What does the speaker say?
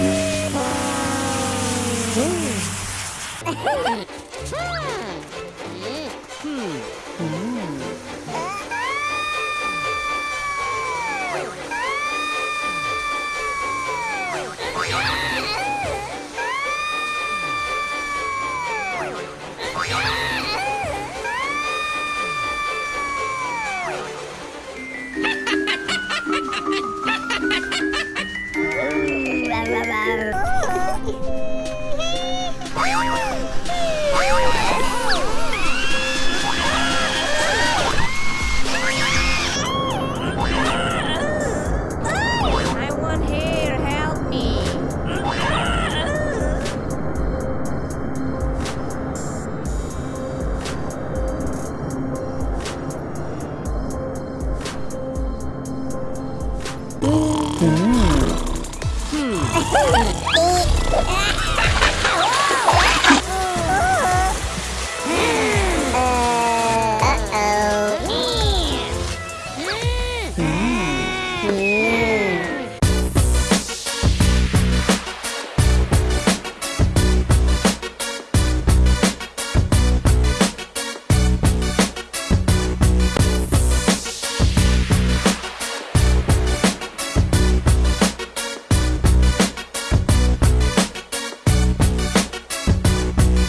Yeah! Hmm.